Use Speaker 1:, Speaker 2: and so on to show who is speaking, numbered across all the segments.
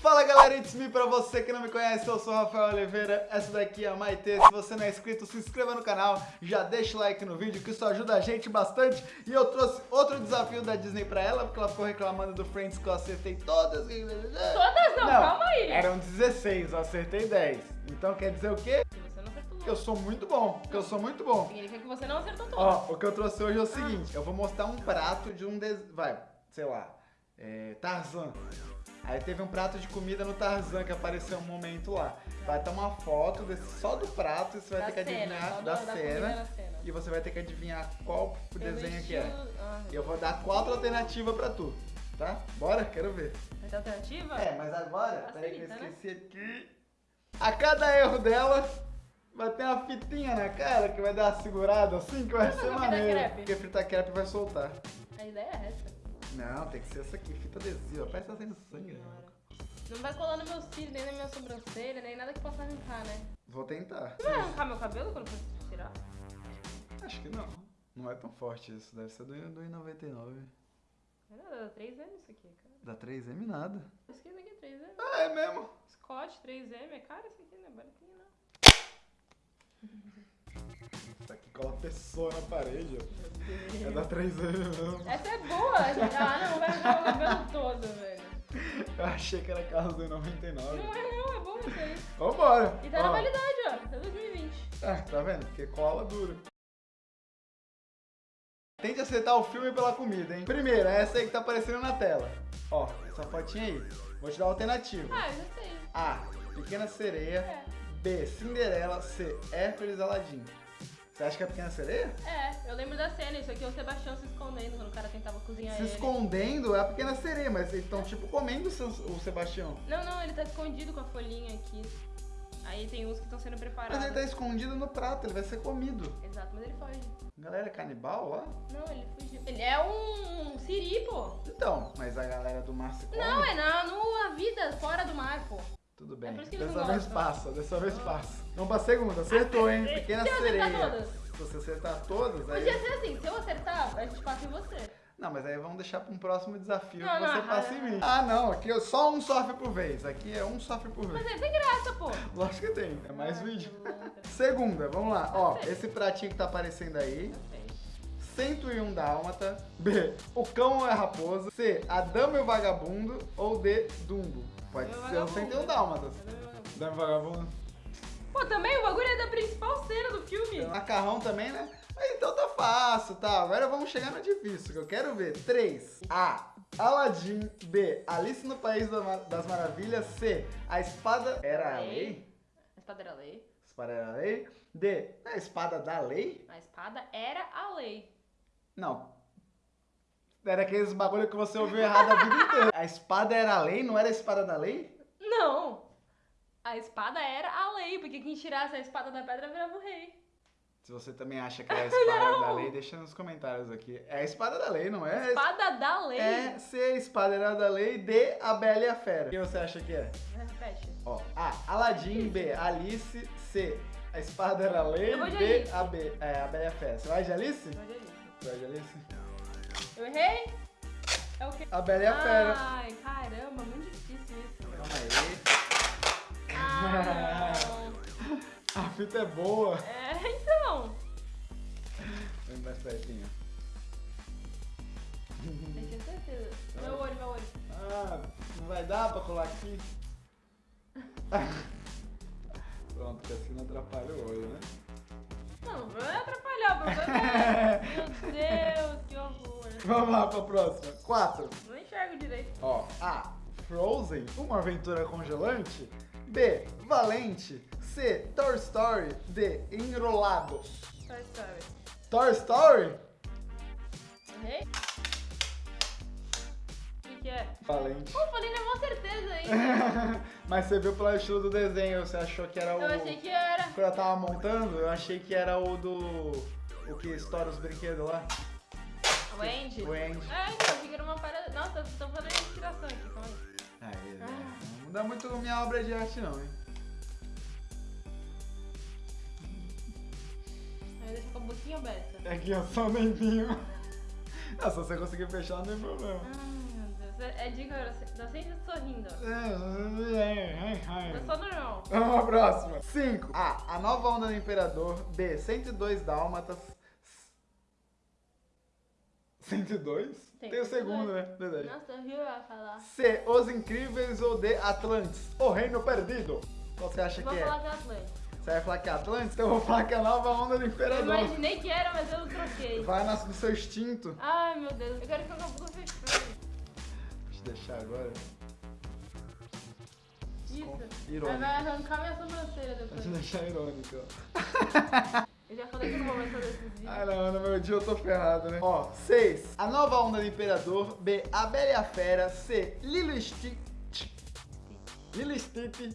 Speaker 1: Fala galera, it's me pra você que não me conhece, eu sou o Rafael Oliveira, essa daqui é a Maite, se você não é inscrito, se inscreva no canal, já deixa o like no vídeo que isso ajuda a gente bastante e eu trouxe outro desafio da Disney pra ela, porque ela ficou reclamando do Friends que eu acertei todas.
Speaker 2: Todas não, calma aí.
Speaker 1: eram 16, eu acertei 10, então quer dizer o quê?
Speaker 2: Que não
Speaker 1: eu sou muito bom, que eu sou muito bom.
Speaker 2: Significa que você não acertou todas.
Speaker 1: Ó, o que eu trouxe hoje é o seguinte, eu vou mostrar um prato de um, des... vai, sei lá, é, Tarzan. Aí teve um prato de comida no Tarzan que apareceu um momento lá. Vai ter uma foto desse, só do prato e você vai
Speaker 2: Da
Speaker 1: ter que
Speaker 2: cena,
Speaker 1: adivinhar da,
Speaker 2: da
Speaker 1: cena,
Speaker 2: na cena.
Speaker 1: E você vai ter que adivinhar qual desenho que é.
Speaker 2: Ah,
Speaker 1: eu vou dar quatro alternativas pra tu, tá? Bora? Quero ver.
Speaker 2: Vai ter alternativa?
Speaker 1: É, mas agora, peraí que eu
Speaker 2: Facilita, né?
Speaker 1: esqueci aqui. A cada erro dela, vai ter uma fitinha na cara que vai dar uma segurada assim, que vai ser maneiro. Porque fritar crepe vai soltar.
Speaker 2: A ideia é essa.
Speaker 1: Não, tem que ser essa aqui, fita adesiva. Parece que tá saindo sangue. né?
Speaker 2: Não vai colar nos meus cílios, nem na minha sobrancelha, nem nada que possa arrancar, né?
Speaker 1: Vou tentar.
Speaker 2: Você vai arrancar meu cabelo quando for tirar?
Speaker 1: Acho que não. Não é tão forte isso. Deve ser do do I99.
Speaker 2: Não, dá 3M isso aqui, cara.
Speaker 1: Da 3M nada.
Speaker 2: Isso aqui é 3M.
Speaker 1: Ah, é mesmo?
Speaker 2: Scott 3M, é caro isso aqui, né? Baratinho não.
Speaker 1: Isso aqui cola pessoa na parede, ó. É da 3M mesmo.
Speaker 2: Essa é boa, gente. Ah, não, vai arrancar meu cabelo todo, velho.
Speaker 1: Eu achei que era carro do I99.
Speaker 2: Não é não, é bom isso aí.
Speaker 1: Vambora!
Speaker 2: E tá na
Speaker 1: Ó.
Speaker 2: validade, ó. Até 2020.
Speaker 1: Ah, tá vendo? Porque cola dura. Tente acertar o filme pela comida, hein? Primeiro, é essa aí que tá aparecendo na tela. Ó, essa fotinha aí. Vou te dar a alternativa.
Speaker 2: Ah, eu já sei.
Speaker 1: A. Pequena Sereia.
Speaker 2: É.
Speaker 1: B. Cinderela. C. Hércules Aladim. Você acha que é Pequena Sereia?
Speaker 2: É, eu lembro da cena, isso aqui é o Sebastião se escondendo quando o cara tentava cozinhar
Speaker 1: Se
Speaker 2: ele.
Speaker 1: escondendo é a Pequena Sereia, mas eles estão tipo comendo o, Sebastião.
Speaker 2: Não, não, ele tá escondido com a folhinha aqui. Aí tem uns que estão sendo preparados.
Speaker 1: Mas ele tá escondido no prato, ele vai ser comido.
Speaker 2: Exato, mas ele foge.
Speaker 1: Galera, é canibal lá?
Speaker 2: Não, ele fugiu. Ele é um siri, pô.
Speaker 1: Então, mas a galera do mar se come?
Speaker 2: Não, é na, na vida, fora do mar, pô.
Speaker 1: Tudo bem.
Speaker 2: É
Speaker 1: dessa vez
Speaker 2: gostam.
Speaker 1: passa, dessa vez passa. Vamos pra segunda, acertou, hein?
Speaker 2: Se
Speaker 1: Pequena
Speaker 2: acertar
Speaker 1: Sereia. Se você acertar todas, aí...
Speaker 2: Podia ser assim, se eu acertar, a gente passa em você.
Speaker 1: Não, mas aí vamos deixar pra um próximo desafio
Speaker 2: Não,
Speaker 1: que você
Speaker 2: não,
Speaker 1: passa
Speaker 2: ah,
Speaker 1: em mim. Ah, não, aqui é só um sofre por vez. Aqui é um sofre por
Speaker 2: Mas
Speaker 1: vez.
Speaker 2: aí tem graça, pô.
Speaker 1: Lógico que tem, é mais
Speaker 2: Ah,
Speaker 1: vídeo. Segunda, vamos lá. Ó, esse pratinho que tá aparecendo aí. 101 Dálmata. B. O cão é raposa. C. A dama e o vagabundo. Ou D. Dumbo. Pode
Speaker 2: e
Speaker 1: ser o
Speaker 2: Vagabundo.
Speaker 1: 101 Dálmatas. Dama e vagabundo.
Speaker 2: Pô, também o bagulho é da principal cena do filme.
Speaker 1: Macarrão também, né? Mas então tá fácil, tá? Agora vamos chegar no difícil, que eu quero ver. 3. A. Aladdin. B. Alice no País das Maravilhas. C. A espada era a lei?
Speaker 2: A espada era a lei.
Speaker 1: A espada era a lei. D. A espada da lei?
Speaker 2: A espada era a lei.
Speaker 1: Não. Era aqueles bagulho que você ouviu errado a vida inteira. A espada era a lei, não era a espada da lei?
Speaker 2: Não! A espada era a lei, porque quem tirasse a espada da pedra virava o rei.
Speaker 1: Se você também acha que é a espada da lei, deixa nos comentários aqui. É a espada da lei, não é?
Speaker 2: Espada da lei.
Speaker 1: É C, a espada era da lei. D, a Bela e a Fera. O que você acha que é?
Speaker 2: Repete.
Speaker 1: Ó, A, Aladdin. B, Alice. C, a espada era a lei.
Speaker 2: De
Speaker 1: D, a, B, é, a Bela e a Fera. Você vai de Alice?
Speaker 2: Eu vou de Alice.
Speaker 1: De Alice?
Speaker 2: Eu errei? É o quê?
Speaker 1: A Bela e a Fera.
Speaker 2: Ai, caramba, muito difícil isso.
Speaker 1: Calma aí.
Speaker 2: Ah,
Speaker 1: A fita é boa.
Speaker 2: É, então.
Speaker 1: Vem mais pertinho.
Speaker 2: Eu tinha certeza. Meu olho, meu olho.
Speaker 1: Ah, não vai dar pra colar aqui? Pronto, porque assim não atrapalha o olho, né?
Speaker 2: Não, não vai Meu Deus, que horror.
Speaker 1: Vamos lá pra próxima. 4.
Speaker 2: Não enxergo direito.
Speaker 1: Ó, A. Frozen, uma aventura congelante. B. Valente. C. Toy Story. D. Enrolados.
Speaker 2: Toy Story.
Speaker 1: Toy Story?
Speaker 2: Errei? O que, é?
Speaker 1: Valente.
Speaker 2: Pô, falei na maior certeza aí.
Speaker 1: Mas você viu pelo estilo do desenho, você achou que era o.
Speaker 2: Eu achei que era.
Speaker 1: Quando eu tava montando, eu achei que era o do. O que estoura os brinquedos lá.
Speaker 2: O Andy?
Speaker 1: O Andy.
Speaker 2: É, então, eu era uma parada. Nossa, tô fazendo inspiração aqui, calma aí.
Speaker 1: Aí,
Speaker 2: Ah.
Speaker 1: Não muda muito minha obra de arte, não, hein?
Speaker 2: Aí deixa com a boquinha aberta.
Speaker 1: Aqui, ó, só um tempinho. Ah, se você conseguir fechar, não tem problema.
Speaker 2: Ai, meu Deus. É, é dica. Tá sempre sorrindo.
Speaker 1: É,
Speaker 2: Eu sou normal.
Speaker 1: Vamos pra próxima. 5. A. A nova onda do Imperador. B. 102 Dálmatas. 102? Tem, o
Speaker 2: 102.
Speaker 1: segundo, né? Verdade.
Speaker 2: Nossa, eu vi ela falar.
Speaker 1: C. Os Incríveis ou D. Atlantis. O Reino Perdido. Qual você acha
Speaker 2: Vou
Speaker 1: que é?
Speaker 2: falar que é Atlântico.
Speaker 1: Você vai falar que é Atlantis? Então eu vou falar que é a nova onda do
Speaker 2: Eu
Speaker 1: Imperador.
Speaker 2: imaginei que era, mas eu troquei.
Speaker 1: Vai na- no seu instinto.
Speaker 2: Ai, meu Deus. Eu quero ficar com a boca fechada.
Speaker 1: Deixa eu deixar agora.
Speaker 2: Isso.
Speaker 1: Irônico.
Speaker 2: Vai arrancar minha sobrancelha depois.
Speaker 1: Deixa eu deixar irônico, ó.
Speaker 2: Falei que eu não vou mais fazer esses vídeos.
Speaker 1: Ah não, no meu dia eu tô ferrado, né? Ó, 6. A nova onda do Imperador. B. A Bela e a Fera. C. Lilo e Stitch. Lilo Stitch.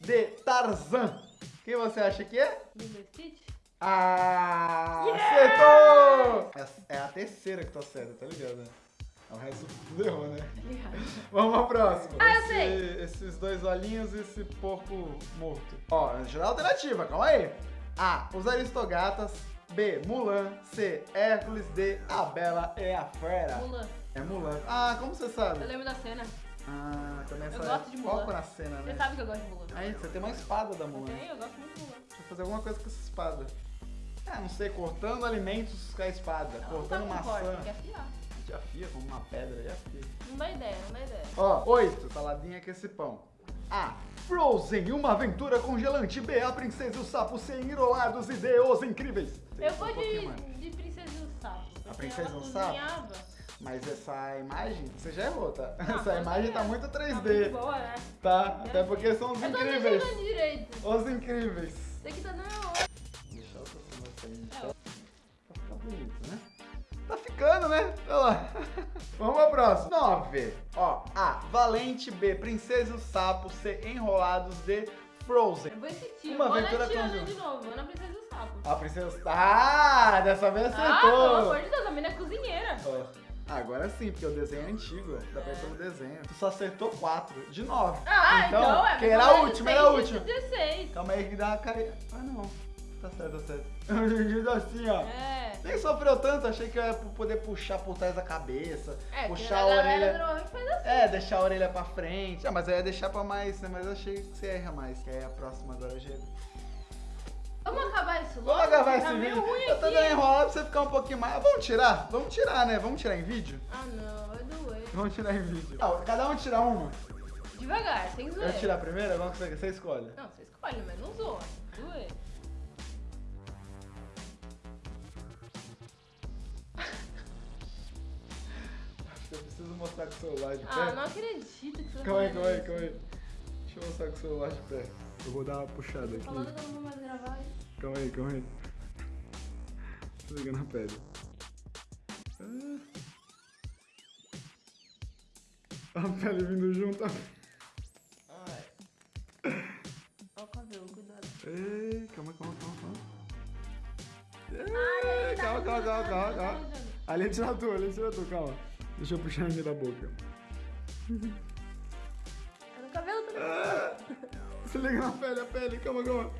Speaker 1: D. Tarzan. Quem você acha que é?
Speaker 2: Lilo Stitch?
Speaker 1: Ah! Acertou! É, é a terceira que tá certa, tá ligado? né? É o resto tudo errou, né? Vamos pra próxima.
Speaker 2: Ah, eu
Speaker 1: Esse-
Speaker 2: sei.
Speaker 1: Esses dois olhinhos e esse porco morto. Ó, a alternativa, calma aí. A. Os Aristogatas. B. Mulan. C. Hércules. D. A Bela e a Fera.
Speaker 2: Mulan.
Speaker 1: É Mulan. Ah, como você sabe?
Speaker 2: Eu lembro da cena.
Speaker 1: Ah, também
Speaker 2: Eu gosto de Mulan.
Speaker 1: foco na cena,
Speaker 2: Você
Speaker 1: né?
Speaker 2: sabe que eu gosto de Mulan.
Speaker 1: Aí, você tem uma espada da Mulan.
Speaker 2: Tem, eu gosto muito de Mulan.
Speaker 1: Deixa eu fazer alguma coisa com essa espada. Ah, não sei, cortando alimentos com a espada.
Speaker 2: Ela
Speaker 1: cortando
Speaker 2: não tá com corte,
Speaker 1: maçã.
Speaker 2: quer afiar.
Speaker 1: Já afia como uma pedra, já afia.
Speaker 2: Não dá ideia, não dá ideia.
Speaker 1: Ó, oito, saladinha com esse pão. A. Frozen, uma aventura congelante. B. A princesa e o sapo sem enrolados e D. Os incríveis.
Speaker 2: Eu vou de, de Princesa e o Sapo. porque
Speaker 1: Princesa e o Sapo? Mas essa imagem, você já errou, tá?
Speaker 2: Ah,
Speaker 1: essa imagem
Speaker 2: é.
Speaker 1: tá muito
Speaker 2: Tá
Speaker 1: 3D,
Speaker 2: muito boa, né?
Speaker 1: tá? Até porque são os
Speaker 2: Eu tô
Speaker 1: incríveis.
Speaker 2: deixando direito.
Speaker 1: Os incríveis.
Speaker 2: Isso aqui tá dando...
Speaker 1: Deixa eu assim,
Speaker 2: É,
Speaker 1: pra ficar bonito, né? Tá ficando, né? Olha lá. Vamos pra próxima. 9. Ó, A. Valente. B. Princesa e o Sapo. C. Enrolados. D. Frozen.
Speaker 2: Eu vou insistir.
Speaker 1: Uma aventura conjunta.
Speaker 2: de novo. Vou na Princesa e o Sapo.
Speaker 1: A princesa. Ah, dessa vez
Speaker 2: Ah, pelo
Speaker 1: acertou.
Speaker 2: amor de Deus, a menina é cozinheira.
Speaker 1: Ó, Agora sim, porque o desenho é antigo, dá pra ir pelo desenho. Tu só acertou 4 de 9.
Speaker 2: Ah, então, é.
Speaker 1: que era a última, era a
Speaker 2: 16,
Speaker 1: última.
Speaker 2: 16.
Speaker 1: Calma aí que dá uma carinha. Ah, não. Tá certo, tá certo. Eu assim, ó.
Speaker 2: É.
Speaker 1: Nem sofreu tanto, achei que eu ia poder puxar por trás da cabeça,
Speaker 2: É,
Speaker 1: puxar a
Speaker 2: galera
Speaker 1: orelha. É, deixar a orelha pra frente. Ah, mas eu ia deixar pra mais, né? Mas eu achei que você erra mais. Que aí a próxima agora já.
Speaker 2: Vamos acabar isso logo?
Speaker 1: Vamos acabar
Speaker 2: Tá
Speaker 1: esse
Speaker 2: meio
Speaker 1: vídeo.
Speaker 2: ruim
Speaker 1: Eu tô
Speaker 2: aqui.
Speaker 1: dando enrolado pra você ficar um pouquinho mais. Vamos tirar? Vamos tirar, né? Vamos tirar em vídeo?
Speaker 2: Ah, não, vai doer.
Speaker 1: Vamos tirar em vídeo. Não, cada um tira uma.
Speaker 2: Devagar, sem zoeira.
Speaker 1: Eu tirar primeiro? Que você, você escolhe?
Speaker 2: Não, você escolhe, mas não zoa. Doer.
Speaker 1: Mostrar com o celular de pé.
Speaker 2: Ah, não acredito que você
Speaker 1: Calma aí, calma aí, calma aí. Deixa eu mostrar com o celular de pé. Eu vou dar uma puxada aqui.
Speaker 2: Falando que eu não vou mais gravar.
Speaker 1: Calma aí, calma aí. Tô ligando a pele. Ah. A pele vindo junto.
Speaker 2: Ai. Olha o cabelo, cuidado.
Speaker 1: Ei, calma, calma, calma, calma.
Speaker 2: Ai,
Speaker 1: Ei,
Speaker 2: tá
Speaker 1: calma, calma, calma, calma, calma.
Speaker 2: arranjando.
Speaker 1: Ali é tira tu, ali é tira tu, calma. Deixa eu puxar aqui da boca.
Speaker 2: Tá no cabelo,
Speaker 1: Ah, Se liga na pele, a pele, calma, calma.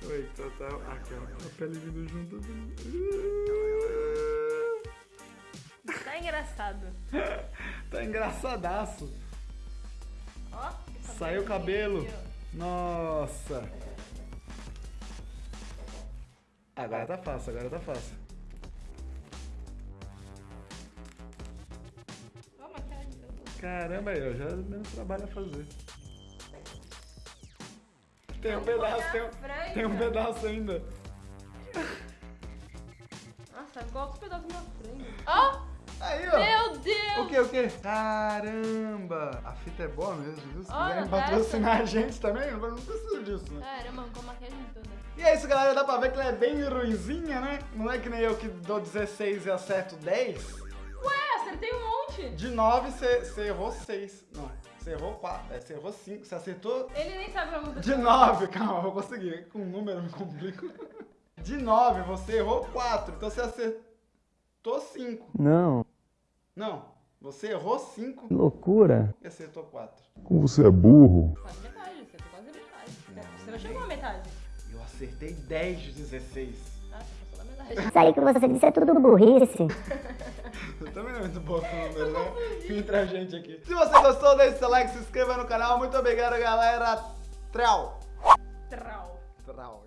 Speaker 1: Calma aí, tá, tá. Ah, calma. A pele vindo junto.
Speaker 2: Tá engraçado.
Speaker 1: Tá engraçadaço.
Speaker 2: Ó.
Speaker 1: Saiu o cabelo. Nossa. Agora tá fácil, agora tá fácil.
Speaker 2: Eu
Speaker 1: Caramba, ó, já menos trabalho a fazer. Tem um pedaço, tem um, tem um pedaço ainda.
Speaker 2: Nossa, igual os pedaços na frente. Ó!
Speaker 1: Aí, ó.
Speaker 2: Meu Deus!
Speaker 1: O que, o que? Caramba! A fita é boa mesmo, viu? Se
Speaker 2: Olha,
Speaker 1: quiserem patrocinar a gente também, eu não preciso disso, né?
Speaker 2: Caramba, com a toda.
Speaker 1: E é isso, galera. Dá pra ver que ela é bem ruimzinha, né? Não é que nem eu que dou 16 e acerto 10.
Speaker 2: Ué, acertei um
Speaker 1: De 9, você errou 6. Não, você errou 4. É, você errou 5. Você acertou
Speaker 2: Ele nem sabe como
Speaker 1: de 9. Calma, eu vou conseguir. Com número eu me complico. De 9, você errou 4. Então você acertou 5.
Speaker 3: Não,
Speaker 1: Não, você errou 5
Speaker 3: que loucura.
Speaker 1: e acertou 4.
Speaker 3: Como você é burro.
Speaker 2: Quase metade, acertou quase metade. Você não chegou à metade.
Speaker 1: Eu acertei 10 de 16.
Speaker 2: Ah, você passou da metade.
Speaker 4: Isso aí que você disse é tudo burrice.
Speaker 1: Também não é muito bom com número, né? Entra a gente aqui. Se você gostou, deixe seu like, se inscreva no canal. Muito obrigado, galera. Trau. Trau. Trau.